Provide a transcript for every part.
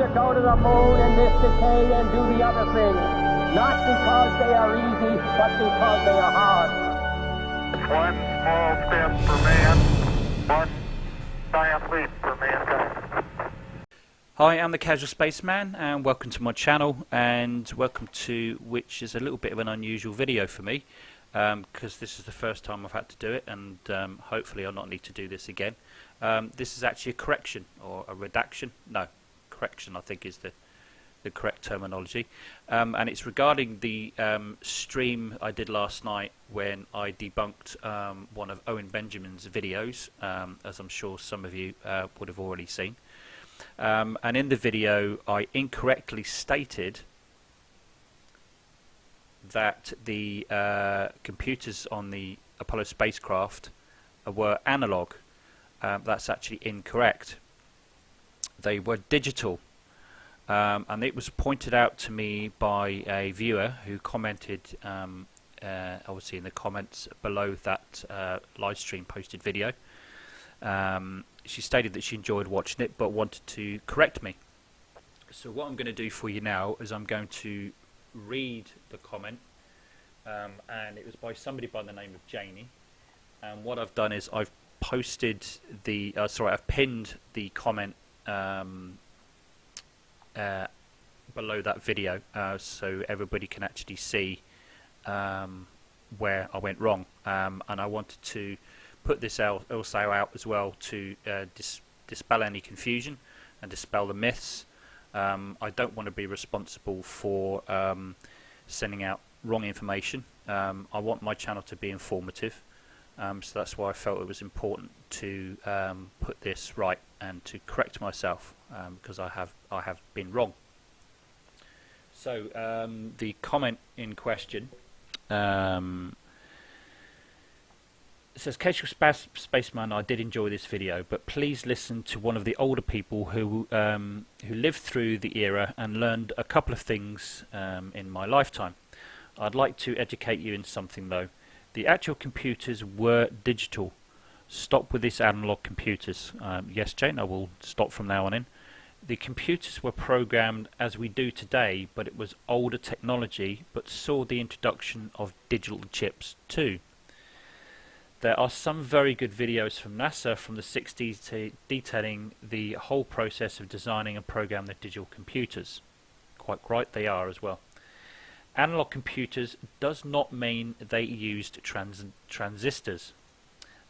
to go to the moon in this decade and do the other things. Not because they are easy, but because they are hard. One small step for man, one giant leap for mankind. Hi, I'm the Casual Spaceman, and welcome to my channel, and welcome to which is a little bit of an unusual video for me, because um, this is the first time I've had to do it, and um, hopefully I'll not need to do this again. Um, this is actually a correction or a redaction. No, correction I think is the the correct terminology, um, and it's regarding the um, stream I did last night when I debunked um, one of Owen Benjamin's videos, as I'm sure some of you uh, would have already seen. Um, and in the video I incorrectly stated that the uh, computers on the Apollo spacecraft were analog. Um, that's actually incorrect. They were digital. Um, and it was pointed out to me by a viewer who commented um, uh, obviously in the comments below that uh, live stream posted video um, she stated that she enjoyed watching it but wanted to correct me. So what I'm going to do for you now is I'm going to read the comment um, and it was by somebody by the name of Janie and what I've done is I've posted the uh, sorry I've pinned the comment um, uh, below that video uh, so everybody can actually see um, where I went wrong um, and I wanted to put this also out as well to uh, dis dispel any confusion and dispel the myths. Um, I don't want to be responsible for um, sending out wrong information. Um, I want my channel to be informative, um, so that's why I felt it was important to um, put this right and to correct myself because um, I have I have been wrong. So the comment in question it says Casual Space Spaceman, I did enjoy this video, but please listen to one of the older people who um, who lived through the era and learned a couple of things um, in my lifetime. I'd like to educate you in something though. The actual computers were digital. Stop with this analog computers. Um, yes, Jane, I will stop from now on in. The computers were programmed as we do today, but it was older technology, but saw the introduction of digital chips too. There are some very good videos from NASA from the 60s detailing the whole process of designing and programming the digital computers. Quite right they are as well. Analog computers does not mean they used trans transistors.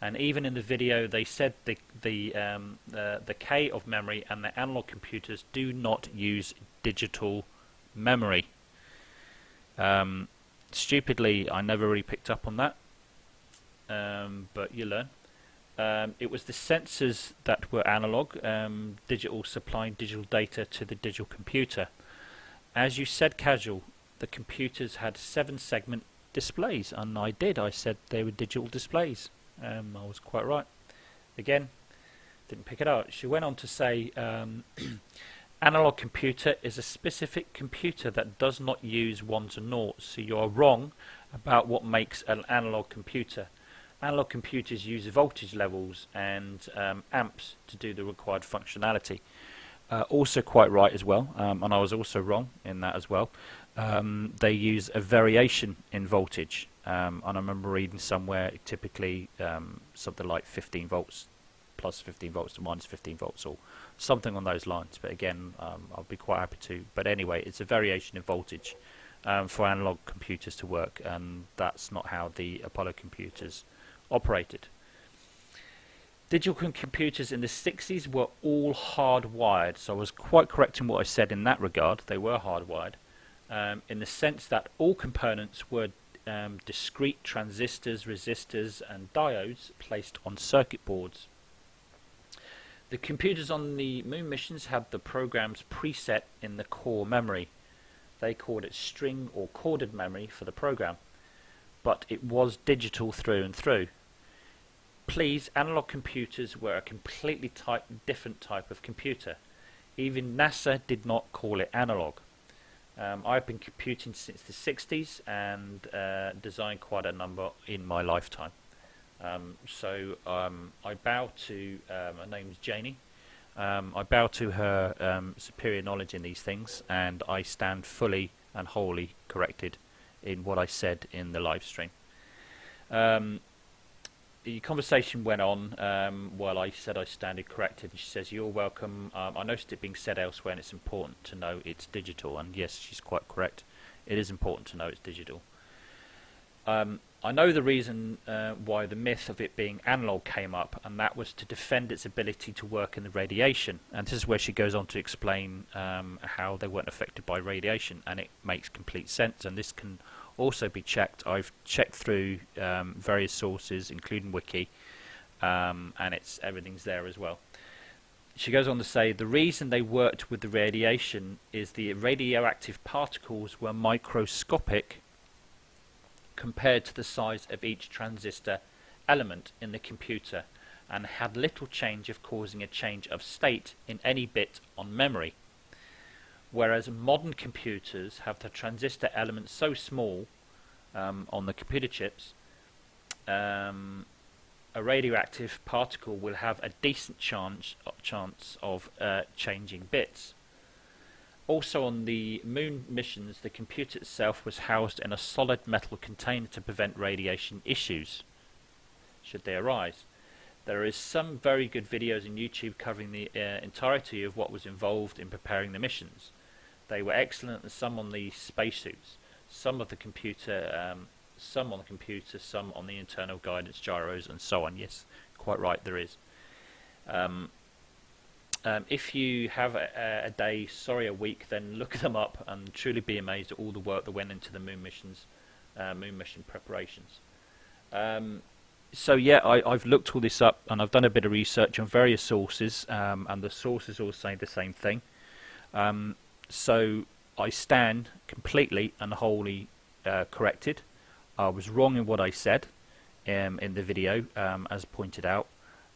And even in the video they said the, the, um, the K of memory and the analog computers do not use digital memory. Um, stupidly, I never really picked up on that um, but you learn. Um, it was the sensors that were analog, um, digital supplying digital data to the digital computer. As you said, casual, the computers had seven segment displays, and I did. I said they were digital displays. Um, I was quite right. Again, didn't pick it up She went on to say, um, analog computer is a specific computer that does not use ones and noughts. So you are wrong about what makes an analog computer analog computers use voltage levels and um, amps to do the required functionality. Uh, also quite right as well, um, and I was also wrong in that as well. Um, they use a variation in voltage, um, and I remember reading somewhere typically um, something like 15 volts plus 15 volts to minus 15 volts or something on those lines. But again, um, I'll be quite happy to. But anyway, it's a variation in voltage for analog computers to work, and that's not how the Apollo computers operated. Digital computers in the 60s were all hardwired, so I was quite correct in what I said in that regard. They were hardwired, um, in the sense that all components were um, discrete transistors, resistors, and diodes placed on circuit boards. The computers on the moon missions had the programs preset in the core memory. They called it string or corded memory for the program, but it was digital through and through please, analog computers were a completely type, different type of computer. Even NASA did not call it analog. Um, I've been computing since the 60s and uh, designed quite a number in my lifetime. Um, so um, I bow to, uh, my name's Janie, Um, I bow to her um, superior knowledge in these things, and I stand fully and wholly corrected in what I said in the live stream. Um, the conversation went on um, while I said I standed corrected, and she says, "You're welcome." Um, I noticed it being said elsewhere, and it's important to know it's digital. And yes, she's quite correct. It is important to know it's digital. Um, I know the reason uh, why the myth of it being analog came up, and that was to defend its ability to work in the radiation. And this is where she goes on to explain um, how they weren't affected by radiation, and it makes complete sense. And this can also be checked. I've checked through um, various sources, including Wiki, um, and it's everything's there as well. She goes on to say the reason they worked with the radiation is the radioactive particles were microscopic compared to the size of each transistor element in the computer and had little change of causing a change of state in any bit on memory. Whereas modern computers have the transistor elements so small um, on the computer chips, um, a radioactive particle will have a decent chance, chance of uh, changing bits. Also on the moon missions, the computer itself was housed in a solid metal container to prevent radiation issues, should they arise. There is some very good videos on YouTube covering the uh, entirety of what was involved in preparing the missions. They were excellent, and some on the spacesuits, some of the computer, um, some on the computer, some on the internal guidance gyros, and so on. Yes, quite right, there is. Um, um, if you have a, a, day, sorry, a week, then look them up and truly be amazed at all the work that went into the moon missions, uh, moon mission preparations. Um, so yeah, I, have looked all this up and I've done a bit of research on various sources, um, and the sources all say the same thing. So I stand completely and wholly uh, corrected. I was wrong in what I said um, in the video, um, as pointed out,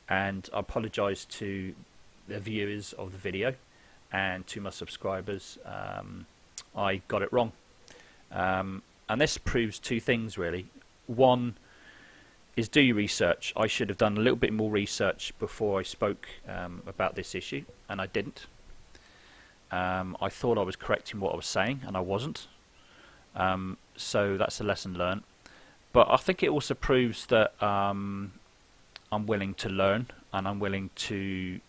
and I apologise to the viewers of the video and to my subscribers. Um, I got it wrong. Um, and this proves two things really. One is do your research. I should have done a little bit more research before I spoke um, about this issue and I didn't um, I thought I was correcting what I was saying and I wasn't um, so that's a lesson learned but I think it also proves that um, I'm willing to learn and I'm willing to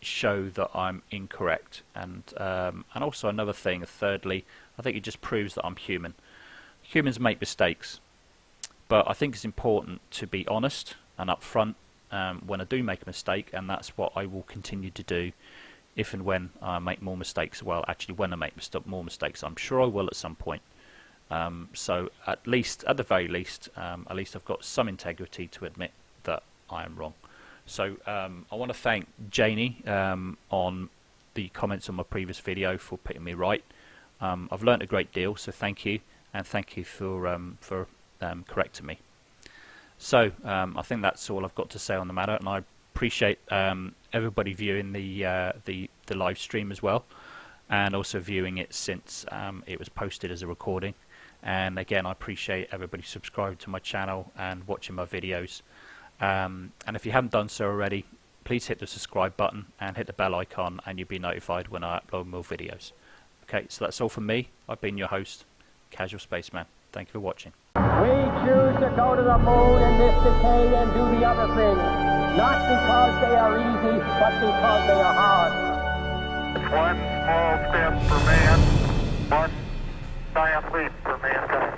show that I'm incorrect. And um, and also another thing, thirdly, I think it just proves that I'm human. Humans make mistakes, but I think it's important to be honest and upfront um, when I do make a mistake, and that's what I will continue to do if and when I make more mistakes. Well, actually, when I make more mistakes, I'm sure I will at some point. Um, so at least, at the very least, um, at least I've got some integrity to admit that I am wrong. So um, I want to thank Janie um, on the comments on my previous video for putting me right. Um, I've learnt a great deal, so thank you, and thank you for um, for correcting me. So I think that's all I've got to say on the matter, and I appreciate everybody viewing the uh, the the live stream as well, and also viewing it since it was posted as a recording. And again, I appreciate everybody subscribing to my channel and watching my videos. Um, and if you haven't done so already, please hit the subscribe button and hit the bell icon and you'll be notified when I upload more videos. Okay, so that's all from me. I've been your host, Casual Spaceman. Thank you for watching. We choose to go to the moon in this decade and do the other things, not because they are easy, but because they are hard. One small step for man, one giant leap for mankind.